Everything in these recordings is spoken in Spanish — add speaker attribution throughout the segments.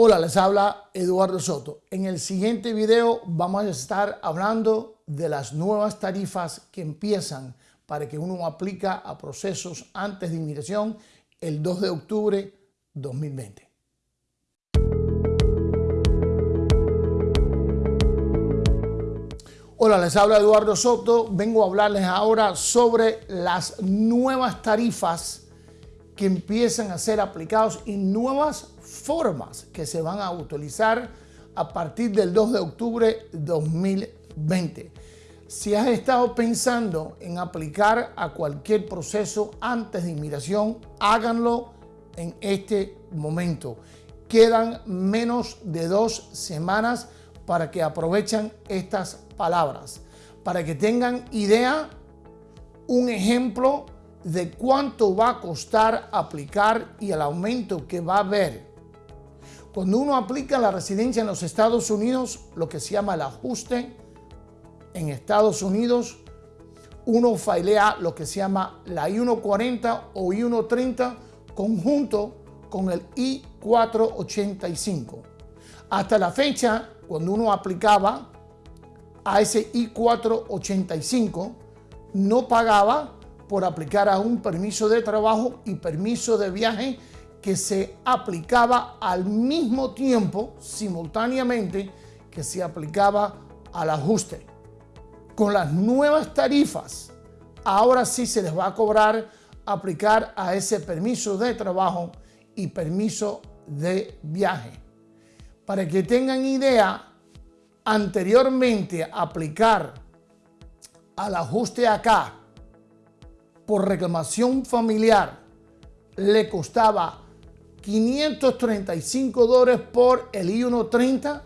Speaker 1: Hola, les habla Eduardo Soto. En el siguiente video vamos a estar hablando de las nuevas tarifas que empiezan para que uno aplica a procesos antes de inmigración el 2 de octubre 2020. Hola, les habla Eduardo Soto. Vengo a hablarles ahora sobre las nuevas tarifas que empiezan a ser aplicados y nuevas formas que se van a utilizar a partir del 2 de octubre 2020. Si has estado pensando en aplicar a cualquier proceso antes de inmigración, háganlo en este momento. Quedan menos de dos semanas para que aprovechen estas palabras. Para que tengan idea, un ejemplo de cuánto va a costar aplicar y el aumento que va a haber. Cuando uno aplica la residencia en los Estados Unidos, lo que se llama el ajuste en Estados Unidos, uno filea lo que se llama la I-140 o I-130 conjunto con el I-485. Hasta la fecha, cuando uno aplicaba a ese I-485, no pagaba por aplicar a un permiso de trabajo y permiso de viaje que se aplicaba al mismo tiempo, simultáneamente, que se aplicaba al ajuste. Con las nuevas tarifas, ahora sí se les va a cobrar aplicar a ese permiso de trabajo y permiso de viaje. Para que tengan idea, anteriormente aplicar al ajuste acá por reclamación familiar le costaba 535 dólares por el I-130,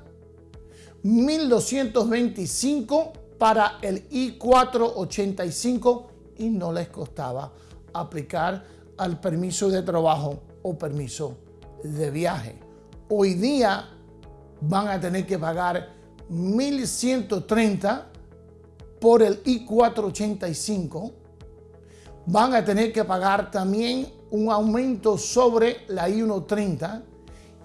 Speaker 1: 1225 para el I-485 y no les costaba aplicar al permiso de trabajo o permiso de viaje. Hoy día van a tener que pagar 1130 por el I-485 van a tener que pagar también un aumento sobre la I-130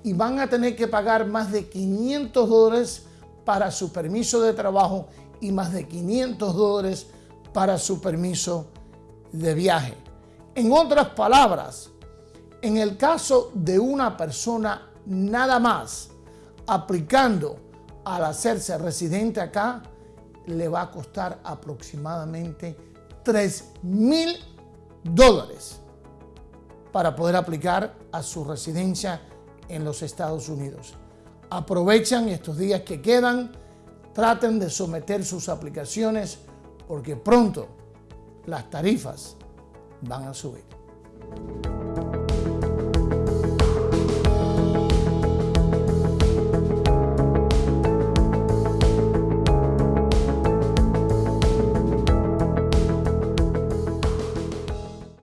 Speaker 1: y van a tener que pagar más de 500 dólares para su permiso de trabajo y más de 500 dólares para su permiso de viaje. En otras palabras, en el caso de una persona nada más aplicando al hacerse residente acá, le va a costar aproximadamente 3 mil dólares para poder aplicar a su residencia en los Estados Unidos. Aprovechan estos días que quedan, traten de someter sus aplicaciones porque pronto las tarifas van a subir.